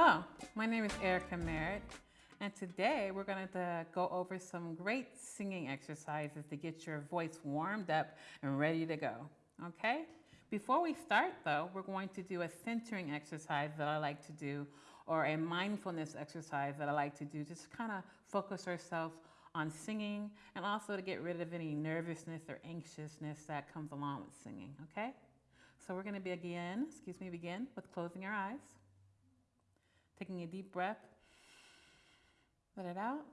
Hello, my name is Erica Merritt, and today we're going to go over some great singing exercises to get your voice warmed up and ready to go. Okay? Before we start, though, we're going to do a centering exercise that I like to do, or a mindfulness exercise that I like to do, just kind of focus ourselves on singing and also to get rid of any nervousness or anxiousness that comes along with singing. Okay? So we're going to begin, excuse me, begin with closing our eyes. Taking a deep breath. Let it out.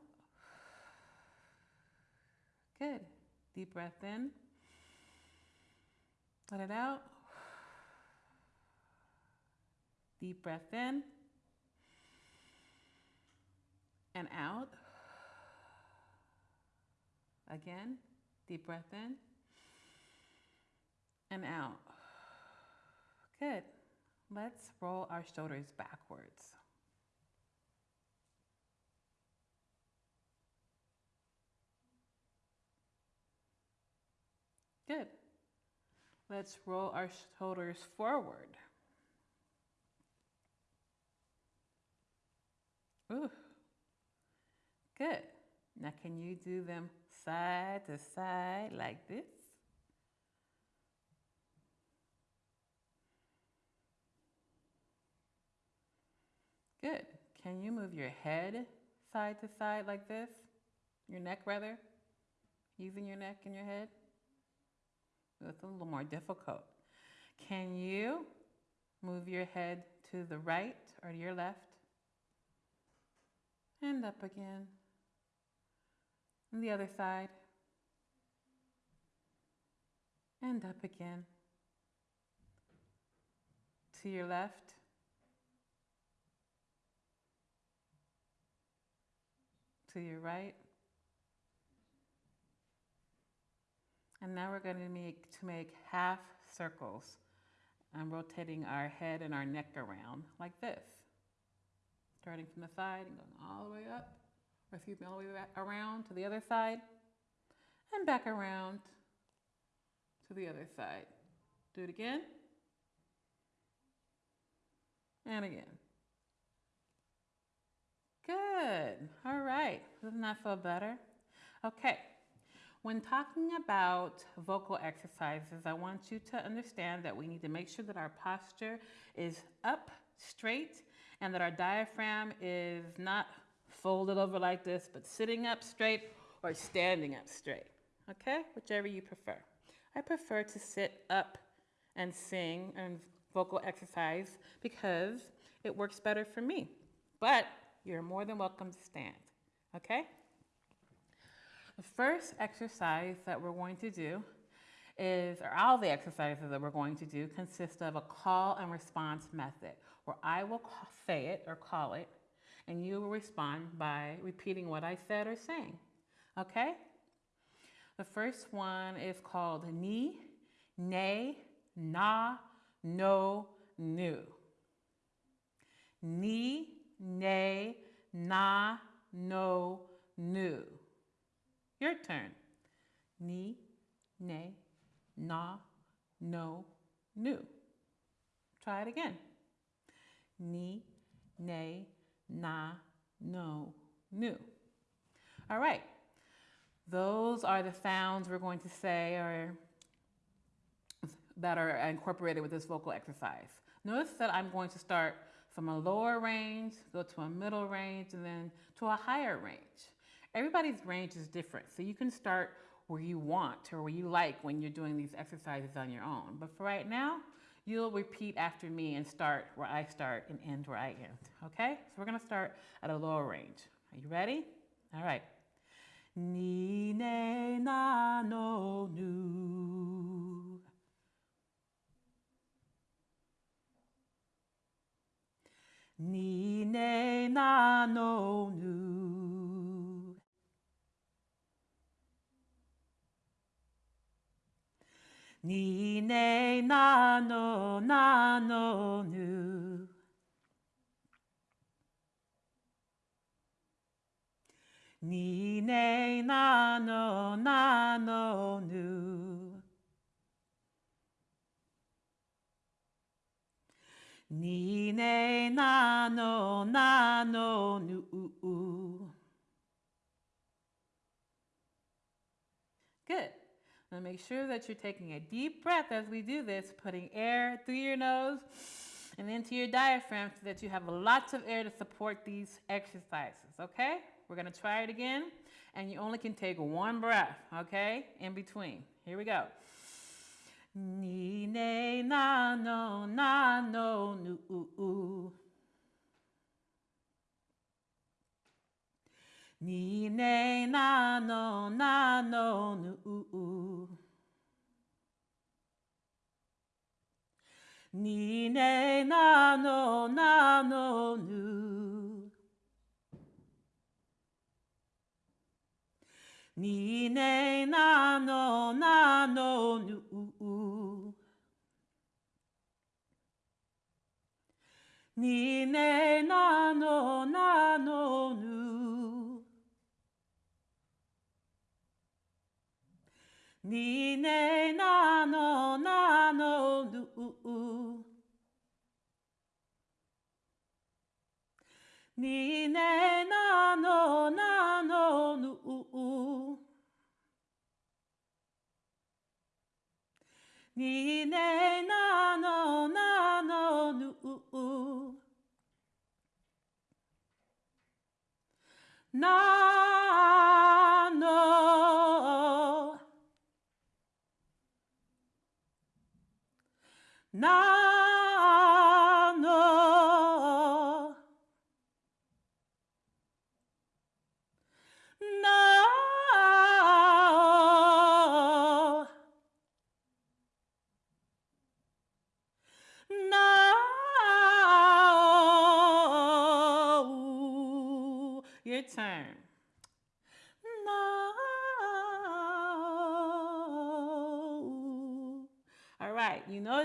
Good. Deep breath in. Let it out. Deep breath in and out. Again, deep breath in and out. Good. Let's roll our shoulders backwards. Good. Let's roll our shoulders forward. Ooh. Good. Now can you do them side to side like this? Good. Can you move your head side to side like this? Your neck rather? Using your neck and your head? It's a little more difficult. Can you move your head to the right or to your left? And up again. And the other side. And up again. To your left. To your right. And now we're going to make, to make half circles. I'm rotating our head and our neck around like this. Starting from the side and going all the way up, or excuse me, all the way back around to the other side, and back around to the other side. Do it again. And again. Good. All right. Doesn't that feel better? Okay. When talking about vocal exercises, I want you to understand that we need to make sure that our posture is up straight and that our diaphragm is not folded over like this, but sitting up straight or standing up straight, okay? Whichever you prefer. I prefer to sit up and sing and vocal exercise because it works better for me. But you're more than welcome to stand, okay? The first exercise that we're going to do is, or all the exercises that we're going to do consist of a call and response method where I will say it or call it and you will respond by repeating what I said or saying. Okay? The first one is called ni, nay, na, no, nu. Ni, nay, na, no, nu. Your turn. Ni, ne, na, no, nu. Try it again. Ni, ne, na, no, nu. All right. Those are the sounds we're going to say or that are incorporated with this vocal exercise. Notice that I'm going to start from a lower range, go to a middle range, and then to a higher range. Everybody's range is different, so you can start where you want or where you like when you're doing these exercises on your own. But for right now, you'll repeat after me and start where I start and end where I end, okay? So we're gonna start at a lower range. Are you ready? All right. Ni, ne, na, no, nu. Ni, ne, na, no, nu. Ni, ne, na, no, na, no, nu. Ni, ne, na, no, na, no, nu. Ni ne na no na no nu. Good. Now make sure that you're taking a deep breath as we do this, putting air through your nose and into your diaphragm so that you have lots of air to support these exercises, okay? We're gonna try it again, and you only can take one breath, okay, in between. Here we go. Ni ne na no na no nu. Ni ne na no na no nu u. Ni ne na no na no nu. Ni ne na no na no nu. Ni ne na no na no nu. Ni ne na no na no nu u u. Ni ne na no na no nu u u. Ni ne na no na no nu u u. Na Na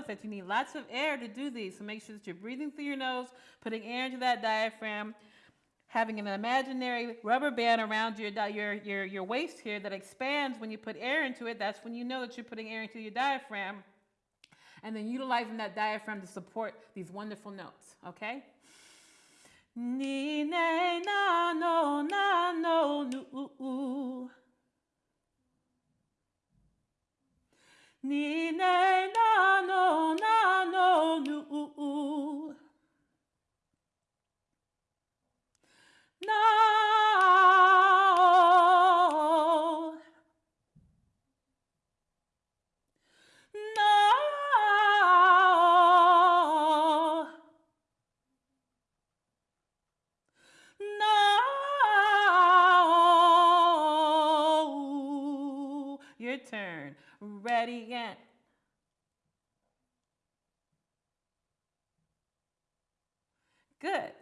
that you need lots of air to do these, so make sure that you're breathing through your nose, putting air into that diaphragm, having an imaginary rubber band around your, your, your, your waist here that expands when you put air into it. That's when you know that you're putting air into your diaphragm. And then utilizing that diaphragm to support these wonderful notes, okay? Ni ne na no na no nu u u. Ni ne na no na no nu. No. Again. Good.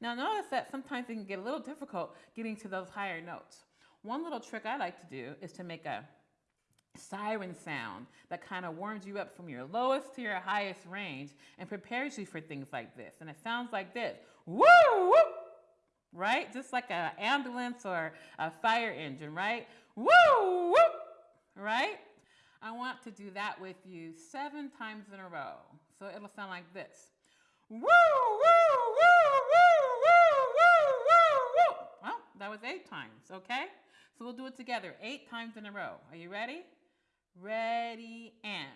Now notice that sometimes it can get a little difficult getting to those higher notes. One little trick I like to do is to make a siren sound that kind of warms you up from your lowest to your highest range and prepares you for things like this. And it sounds like this. Woo! woo right? Just like an ambulance or a fire engine, right? Woo! woo right? I want to do that with you seven times in a row. So it'll sound like this. Woo, woo, woo, woo, woo, woo, woo, woo. Well, that was eight times, okay? So we'll do it together eight times in a row. Are you ready? Ready and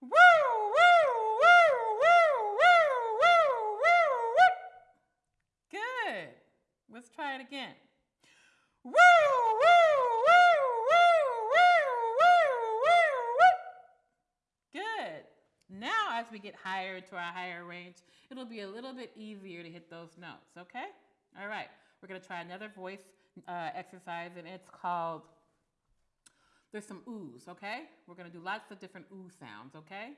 woo, woo, woo, woo, woo, woo, woo, woo. Good. Let's try it again. Woo, woo, woo, woo, woo, woo. Good. Now, as we get higher to our higher range, it'll be a little bit easier to hit those notes, okay? All right, we're gonna try another voice uh, exercise, and it's called, there's some oohs, okay? We're gonna do lots of different ooh sounds, okay?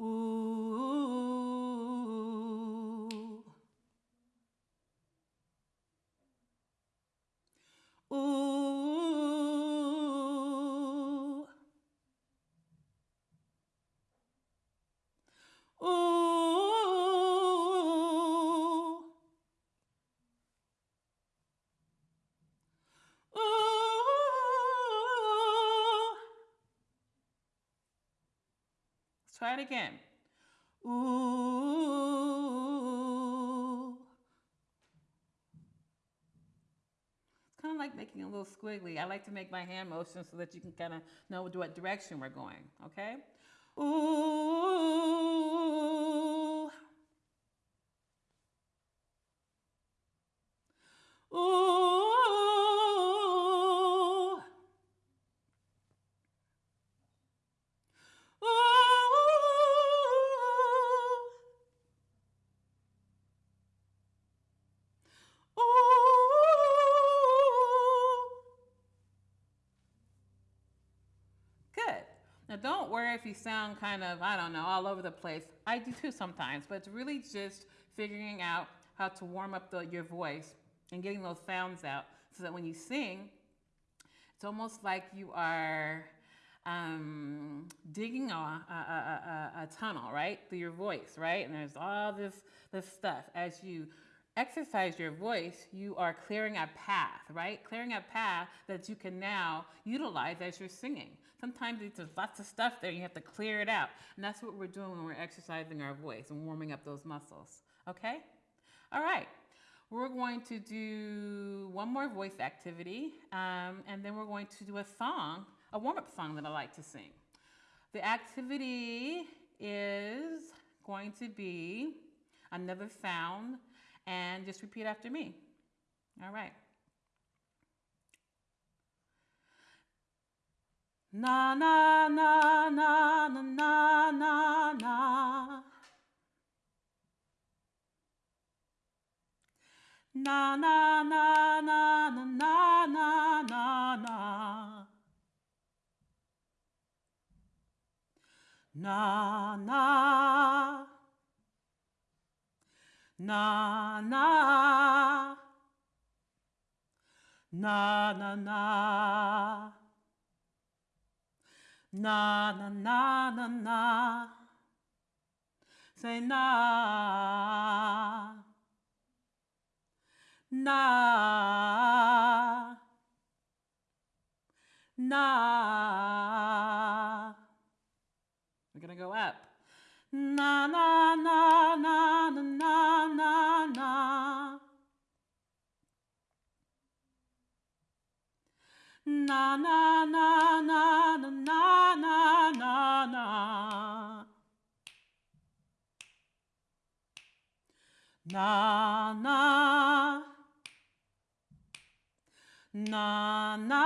Ooh. Try it again. Ooh. It's kind of like making a little squiggly. I like to make my hand motion so that you can kind of know what direction we're going, okay? Ooh. If you sound kind of, I don't know, all over the place. I do too sometimes, but it's really just figuring out how to warm up the, your voice and getting those sounds out so that when you sing, it's almost like you are um, digging a, a, a, a, a tunnel, right, through your voice, right? And there's all this, this stuff. As you exercise your voice, you are clearing a path, right? Clearing a path that you can now utilize as you're singing. Sometimes there's lots of stuff there, you have to clear it out. And that's what we're doing when we're exercising our voice and warming up those muscles, okay? All right, we're going to do one more voice activity, um, and then we're going to do a song, a warm-up song that I like to sing. The activity is going to be another sound, and just repeat after me. All right. Na na na na na na na na. Na na na na na na na na na. Na na. Na na. Na na na. Na na na na na. Say na. Na. Na. We're gonna go up. Na na Na na na na na na na na na. Na na. Na na.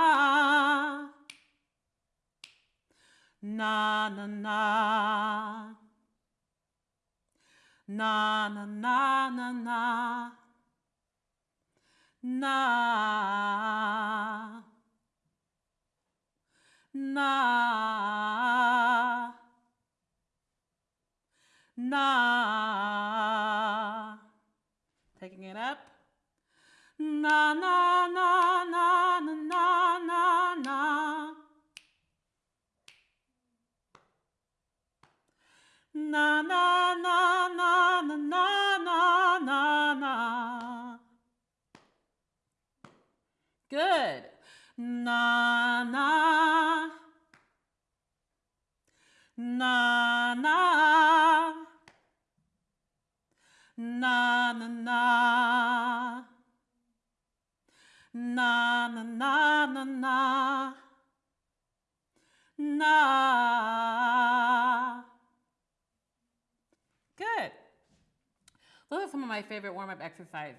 Na na na. Na na na na na. Na. Na. Na. Taking it up. Na na na na na na na na. Na na na na na na na na na. Good. Na na. Na na. Na na na. Na na na na na. Na. Good. Those are some of my favorite warm-up exercises.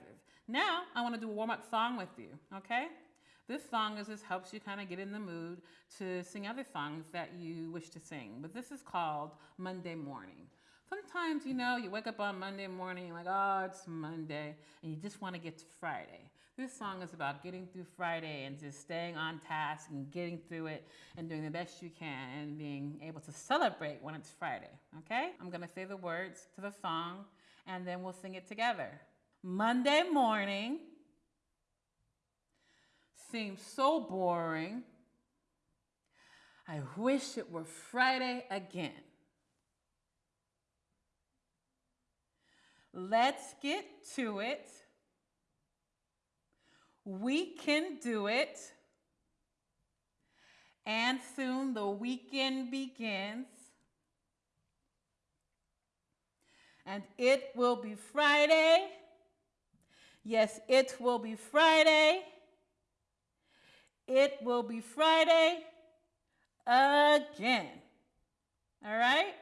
Now, I want to do a warm-up song with you, okay? This song is just helps you kind of get in the mood to sing other songs that you wish to sing. But this is called Monday Morning. Sometimes, you know, you wake up on Monday morning, like, oh, it's Monday, and you just want to get to Friday. This song is about getting through Friday and just staying on task and getting through it and doing the best you can and being able to celebrate when it's Friday, okay? I'm going to say the words to the song and then we'll sing it together. Monday morning seems so boring. I wish it were Friday again. Let's get to it. We can do it. And soon the weekend begins. And it will be Friday. Yes, it will be Friday. It will be Friday again. All right?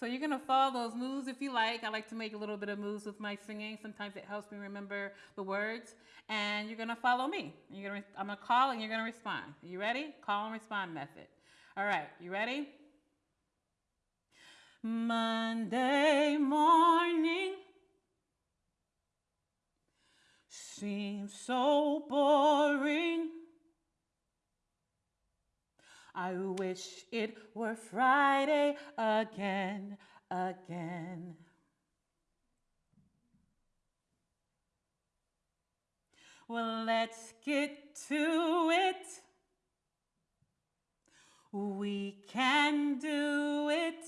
So you're gonna follow those moves if you like. I like to make a little bit of moves with my singing. Sometimes it helps me remember the words. And you're gonna follow me. You're gonna, I'm gonna call and you're gonna respond. Are you ready? Call and respond method. All right, you ready? Monday morning seems so boring. I wish it were Friday again, again. Well, let's get to it. We can do it.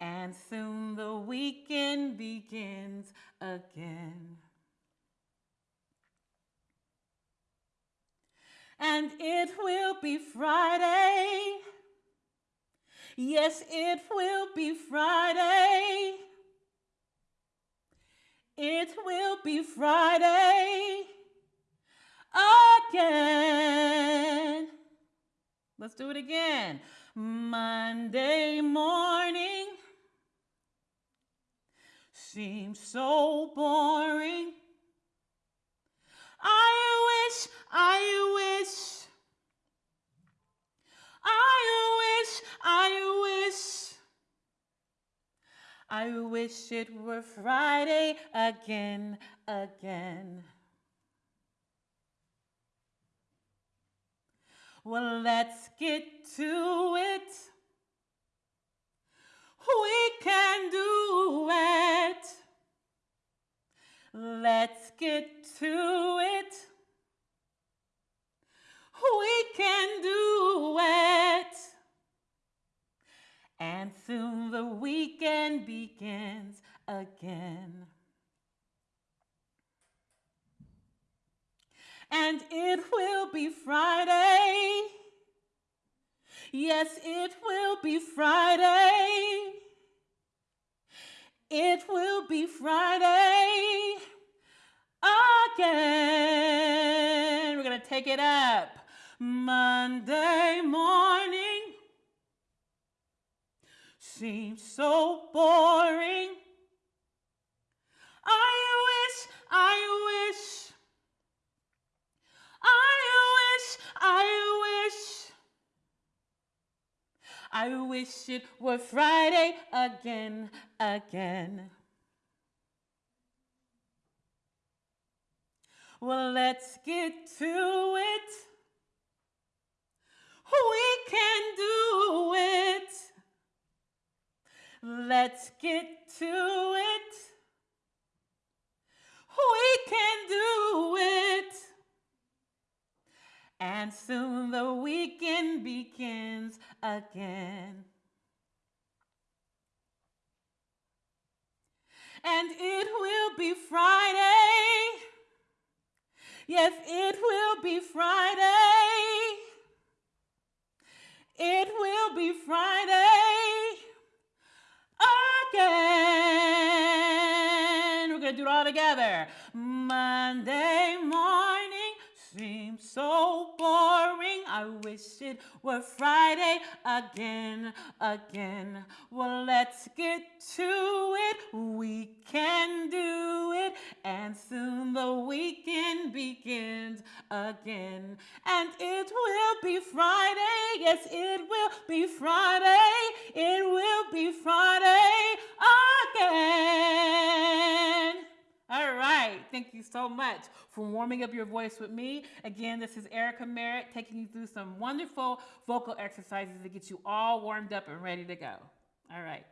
And soon the weekend begins again. And it be Friday. Yes, it will be Friday. It will be Friday again. Let's do it again. Monday morning seems so boring. I wish, I wish, I wish, I wish, I wish it were Friday again, again. Well, let's get to it. We can do it. Let's get to it. We can do it. And soon the weekend begins again. And it will be Friday. Yes, it will be Friday. It will be Friday again. We're going to take it up. Monday morning seems so boring. I wish, I wish, I wish, I wish. I wish it were Friday again, again. Well, let's get to it. We can do it. Let's get to it. We can do it. And soon the weekend begins again. And it will be Friday. Yes, it will be Friday. All together. Monday morning seems so boring. I wish it were Friday again, again. Well, let's get to it. We can do it. And soon the weekend begins again. And it will be Friday. Yes, it will be Friday. It will be Friday Thank you so much for warming up your voice with me. Again, this is Erica Merritt taking you through some wonderful vocal exercises to get you all warmed up and ready to go. All right.